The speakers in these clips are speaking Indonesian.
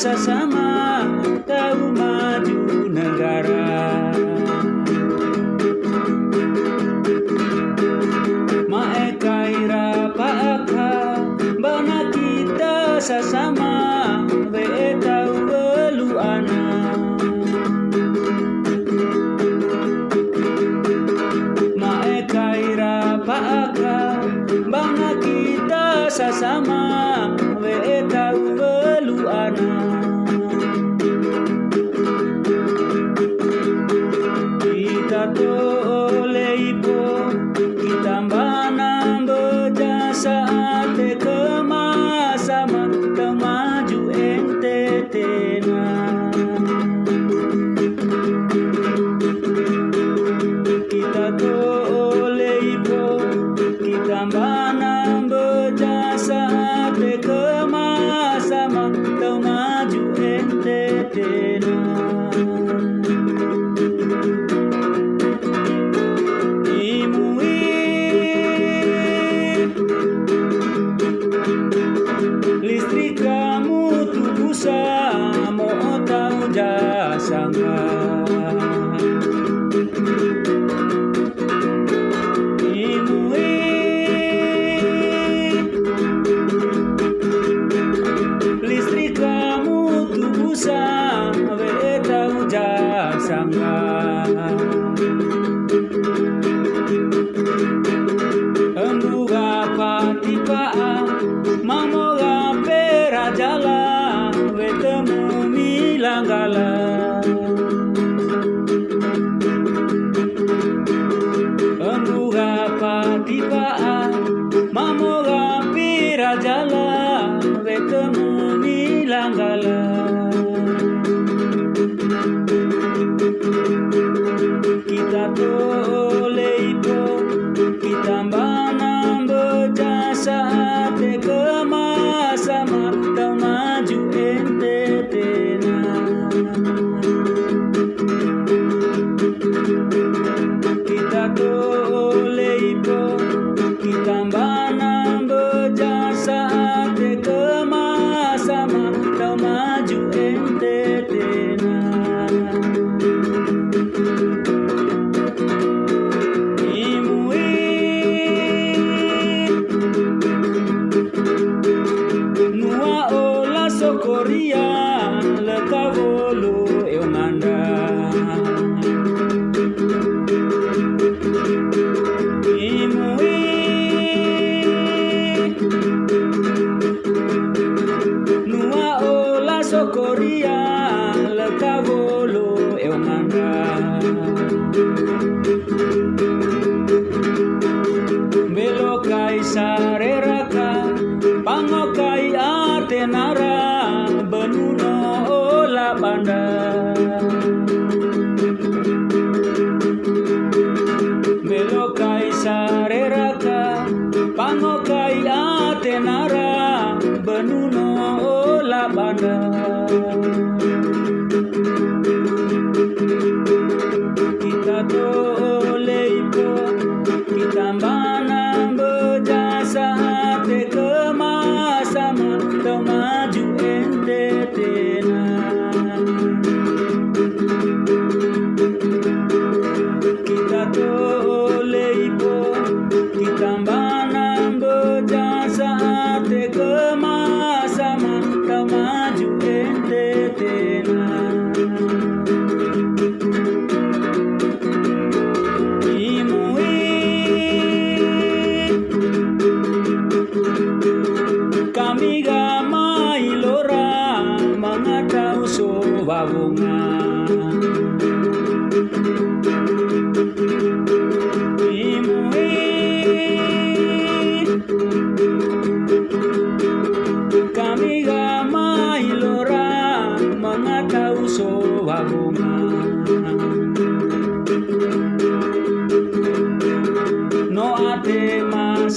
Sama tahu maju negara. Mae kaira paaka bana kita sesama be tahu belu anak Mae kaira paaka bana kita sesama I do. berjalan Embuha patipaan Mamoga pira jalan Retemuni langgalan Kita toleipo Kita banam berjasa Tegak Hello. da re ra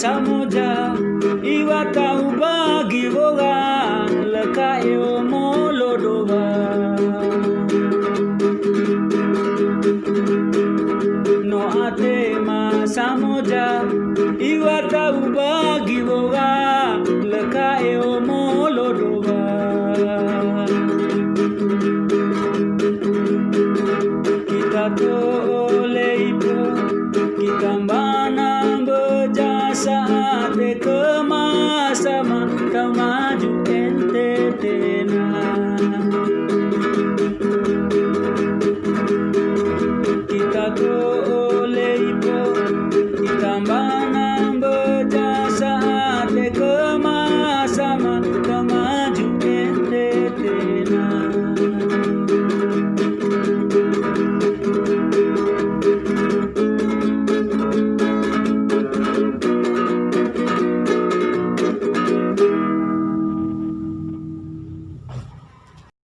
samo già. Tole ipo